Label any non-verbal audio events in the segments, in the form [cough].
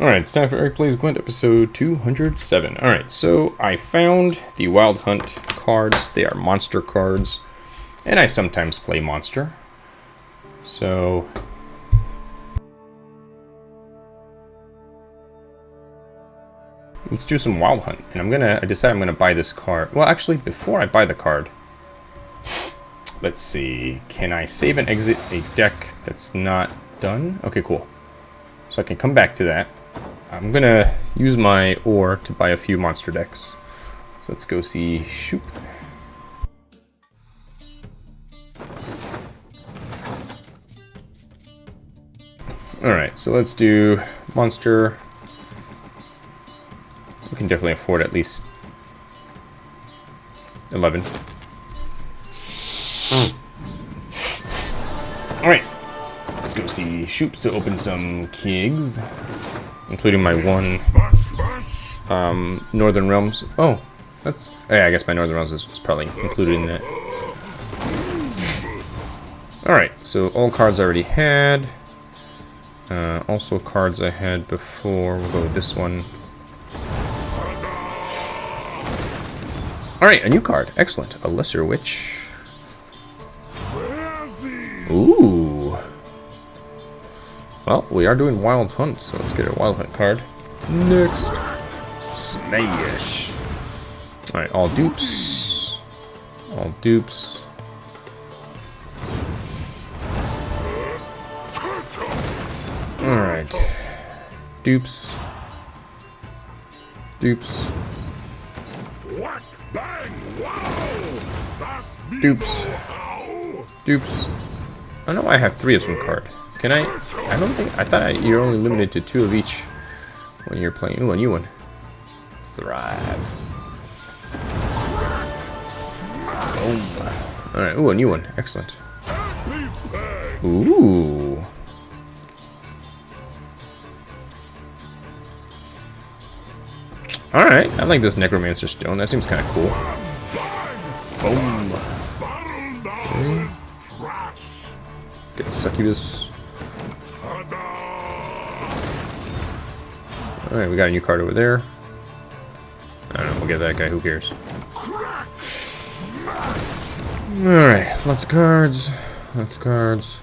Alright, it's time for Eric Plays Gwent, episode 207. Alright, so I found the Wild Hunt cards. They are monster cards. And I sometimes play monster. So... Let's do some Wild Hunt. And I'm gonna, I decide I'm gonna buy this card. Well, actually, before I buy the card... Let's see, can I save and exit a deck that's not done? Okay, cool. So I can come back to that. I'm gonna use my ore to buy a few monster decks. So let's go see Shoop. Alright, so let's do monster. We can definitely afford at least 11. Alright, let's go see Shoop to open some kegs including my one um, Northern Realms. Oh, that's... Oh yeah, I guess my Northern Realms is, is probably included in that. Alright, so all cards I already had. Uh, also cards I had before. We'll go with this one. Alright, a new card. Excellent. A Lesser Witch. Ooh. Well, we are doing Wild Hunt, so let's get a Wild Hunt card. Next. Smash. Alright, all dupes. All dupes. Alright. Dupes. Dupes. Dupes. Dupes. I know I have three of some card. Can I? I don't think... I thought I, you're only limited to two of each when you're playing. Ooh, a new one. Thrive. Boom. Alright, ooh, a new one. Excellent. Ooh. Alright, I like this Necromancer Stone. That seems kind of cool. Boom. Okay. Get Succubus. Alright, we got a new card over there. I don't know, we'll get that guy, who cares. Alright, lots of cards. Lots of cards.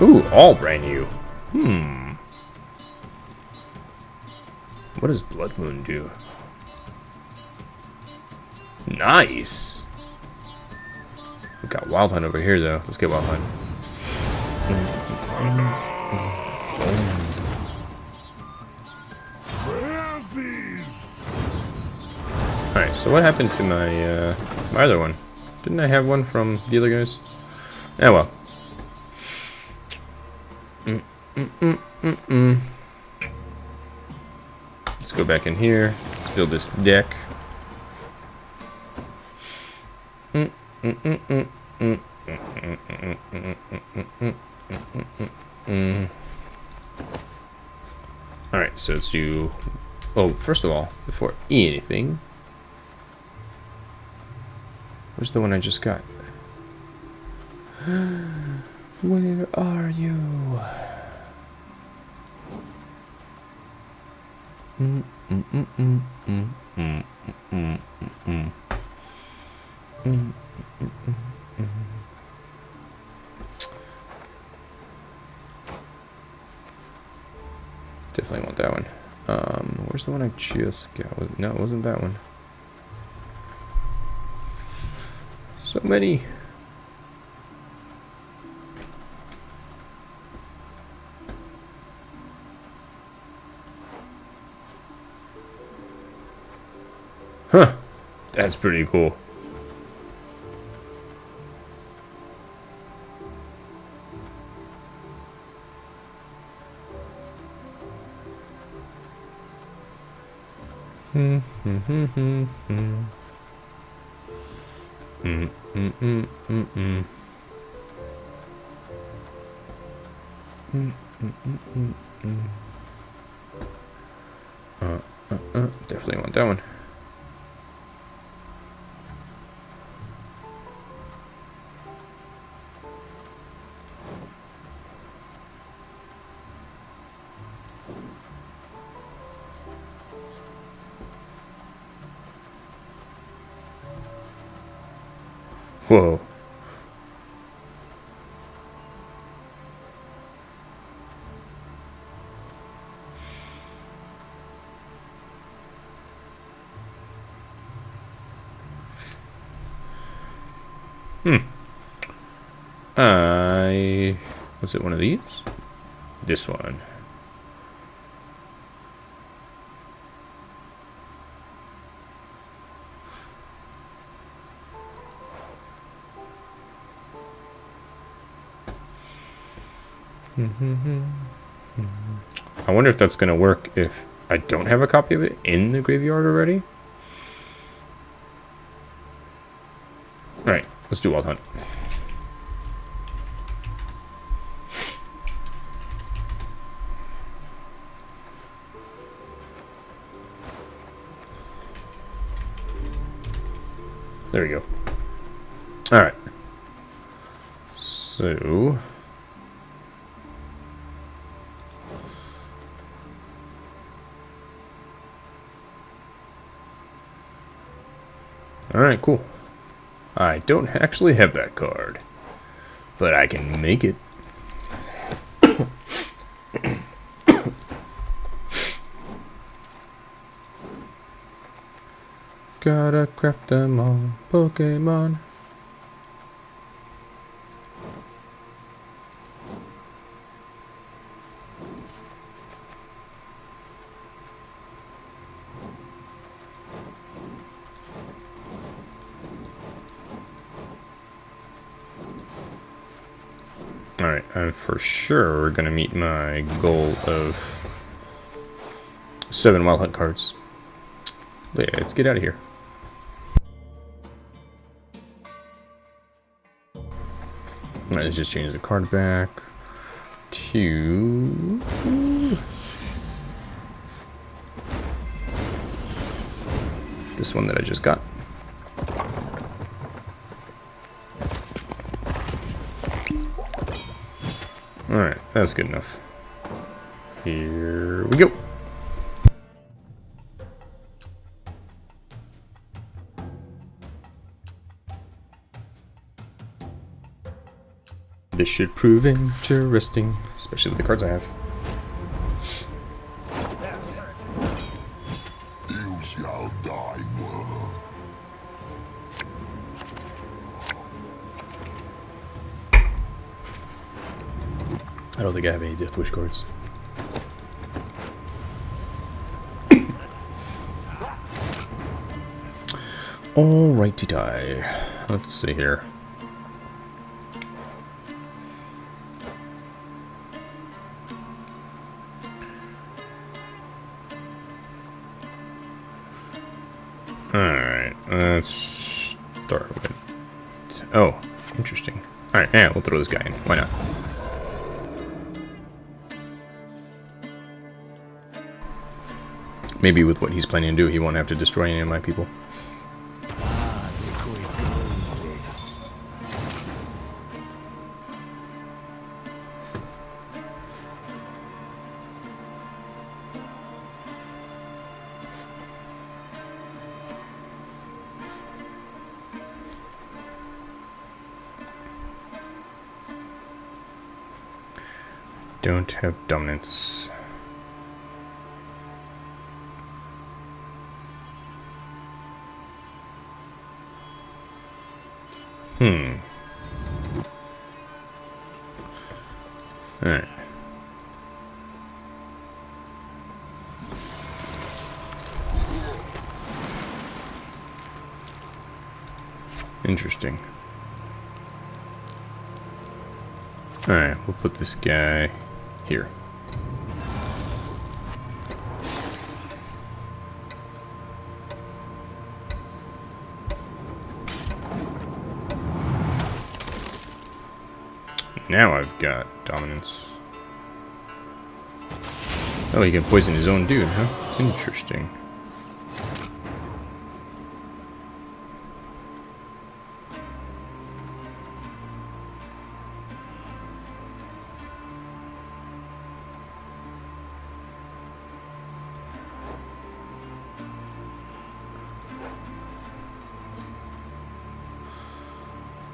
Ooh, all brand new. Hmm. What does Blood Moon do? Nice! We got Wild Hunt over here, though. Let's get Wild Hunt. Alright, so what happened to my, uh, my other one? Didn't I have one from the other guys? Yeah, well. Mm -mm -mm, mm, mm. Let's go back in here. Let's build this deck. Mm, mm, mm, mm, mm. Alright, so let's do... Oh, first of all, before anything... Where's the one I just got? [gasps] Where are you? Mm, mm, mm, mm, mm, mm, mm, mm, mm. Definitely want that one. Um, where's the one I just got? No, it wasn't that one. So many. Huh. That's pretty cool. Definitely want that one. Was it one of these? This one. Mm-hmm. I wonder if that's going to work if I don't have a copy of it in the graveyard already. Alright, let's do Wild Hunt. There we go. Alright. So... Alright, cool. I don't actually have that card. But I can make it. Gotta craft them all, Pokemon. Alright, I'm for sure we're to meet my goal of seven Wild Hunt cards. Yeah, let's get out of here. Alright, let's just change the card back to... This one that I just got. Alright, that's good enough. Here we go. This should prove interesting, especially with the cards I have. You shall die. I don't think I have any Death Wish cards. Alrighty die. Let's see here. Alright, let's start with... Oh, interesting. Alright, yeah, we'll throw this guy in. Why not? Maybe with what he's planning to do, he won't have to destroy any of my people. Don't have dominance. Hmm. Alright. Interesting. Alright, we'll put this guy here. Now I've got dominance. Oh, he can poison his own dude, huh? Interesting.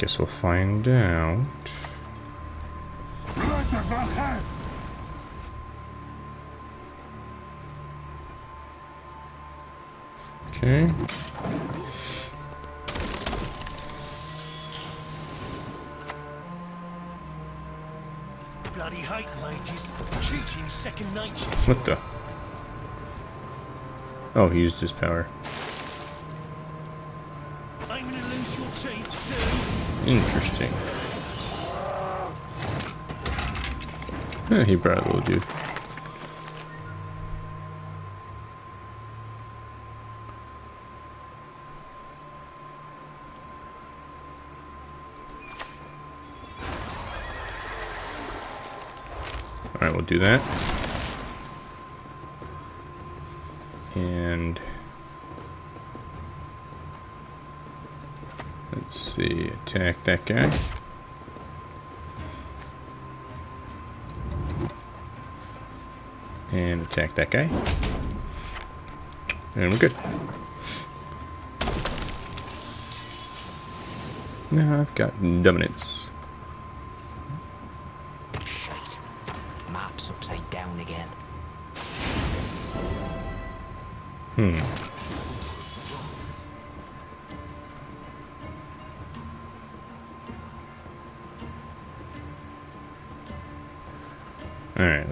Guess we'll find out. Okay. Bloody hate mages. Cheating second nature. What the? Oh, he used his power. Interesting. Eh, he brought a little dude. Alright, we'll do that. And let's see, attack that guy. And attack that guy. And we're good. Now I've got dominance. Shit. Map's upside down again. Hmm.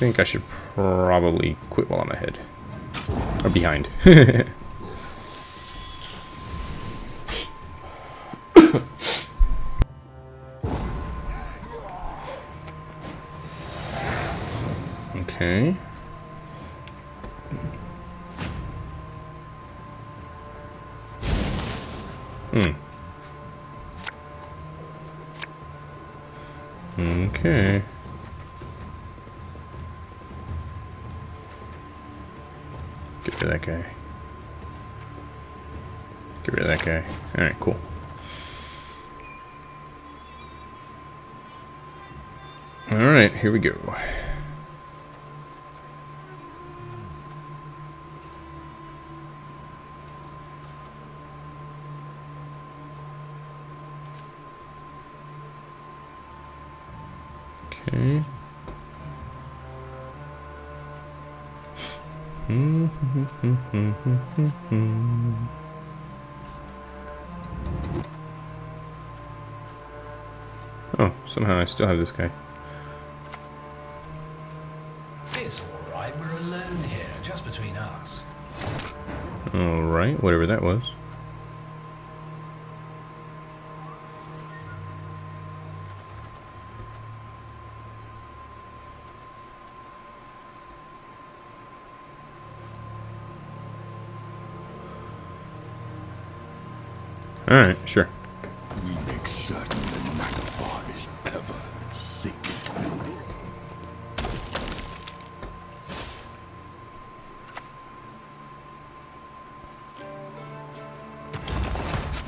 think I should probably quit while I'm ahead. Or behind. [laughs] okay. Oh, somehow I still have this guy. It's all right. We're alone here, just between us. Alright, whatever that was. Alright, sure. We make certain that Magafar is ever sick.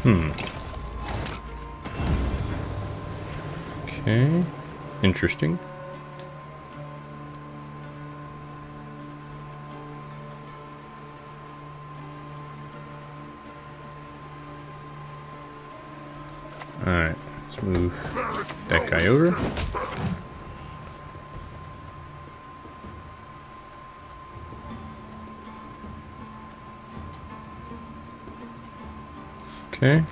Hmm. Okay. Interesting. Move that guy over. Okay.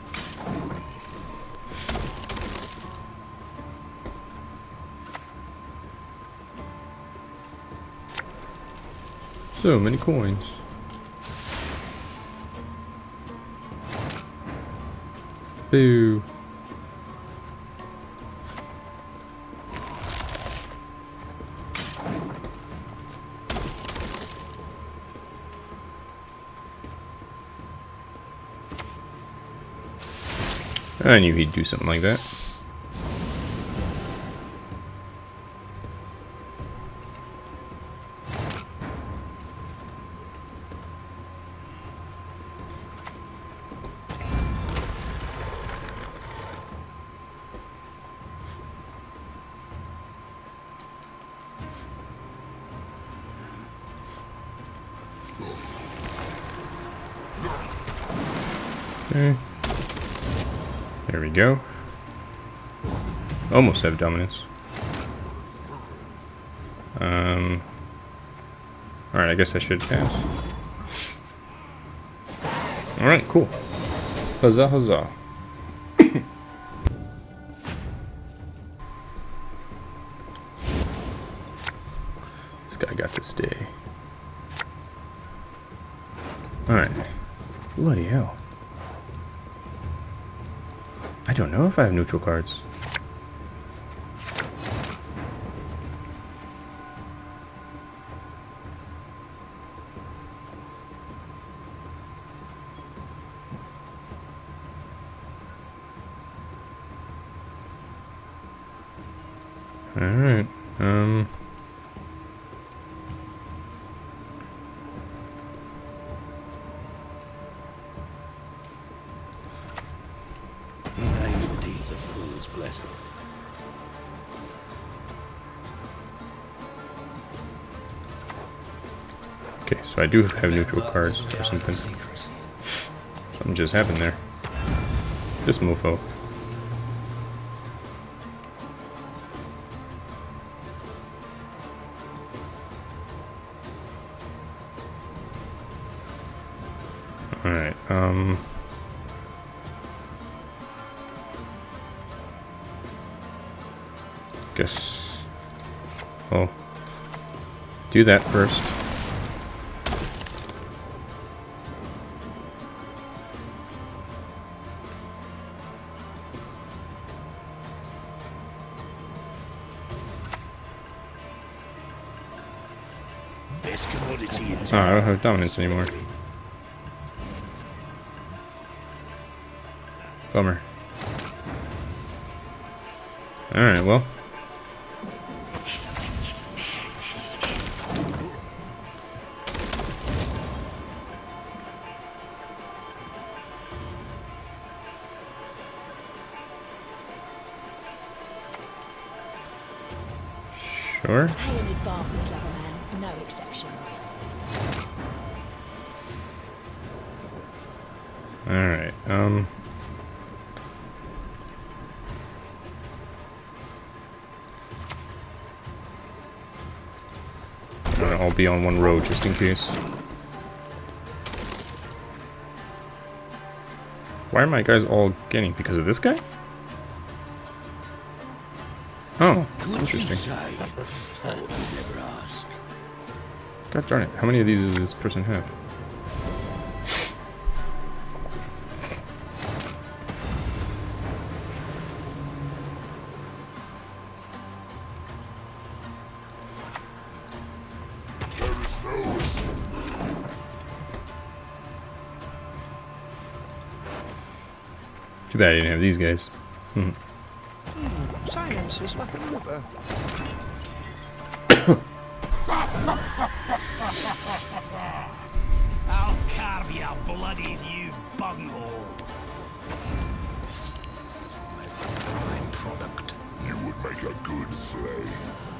So many coins. Boo. I knew he'd do something like that. Almost have dominance. Um. Alright, I guess I should pass. Alright, cool. Huzzah, huzzah. [coughs] this guy got to stay. Alright. Bloody hell. I don't know if I have neutral cards. Alright, um... Naivety is a fool's blessing. Okay, so I do have neutral cards or something. Something just happened there. This mofo. Guess... Well... Do that first. Oh, I don't have dominance anymore. Bummer. Alright, well. Sure. Pay in advance, Loverman. No exceptions. Alright, um... I'll all be on one road just in case. Why are my guys all getting? Because of this guy? Interesting. say? I would never ask. God darn it, how many of these does this person have? Too bad I didn't have these guys. Hmm. Silence is like a river. I'll carve you bloody you bunghole. My prime product. You would make a good slave.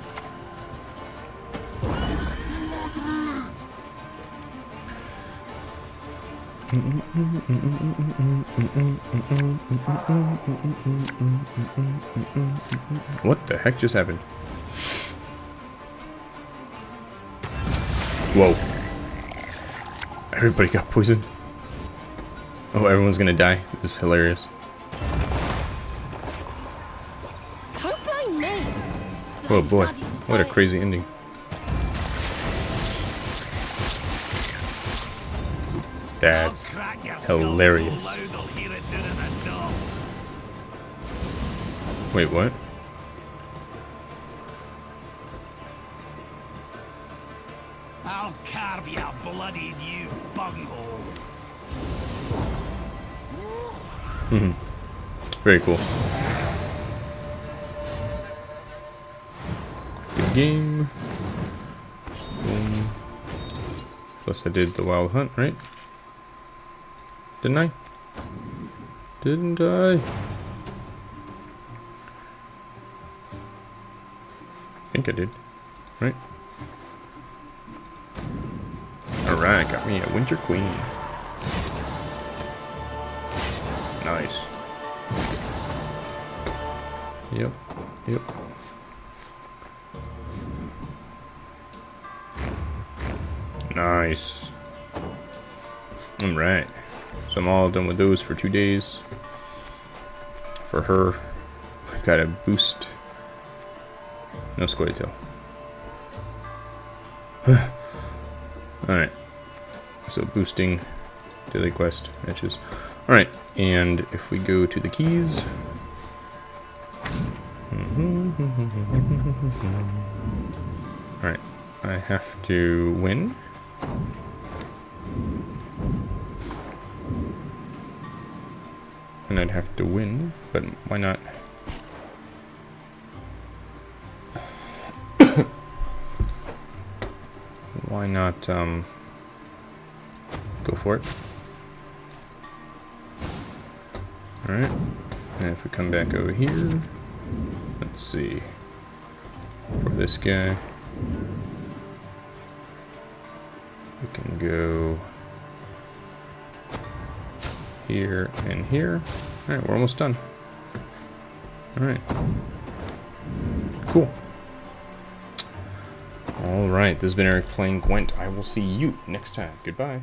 What the heck just happened? Whoa. Everybody got poisoned. Oh, everyone's gonna die. This is hilarious. Don't blame me. Oh boy, what a crazy ending. The dog. Wait, what? I'll carve you bloody you bunghole. Hmm. Very cool. Good game. Boom. Plus I did the wild hunt, right? Didn't I? Didn't I? I think I did. Right? Alright, got me a Winter Queen. Nice. Yep. Yep. Nice. Alright. So I'm all done with those for two days. For her, I got a boost. No Scoia'tael. [sighs] Alright. So boosting daily quest matches. Alright, and if we go to the keys. [laughs] Alright, I have to win. And I'd have to win, but why not? [coughs] why not, um, go for it? Alright, and if we come back over here, let's see, for this guy, we can go here and here. Alright, we're almost done. Alright. Cool. Alright, this has been Eric playing Gwent. I will see you next time. Goodbye.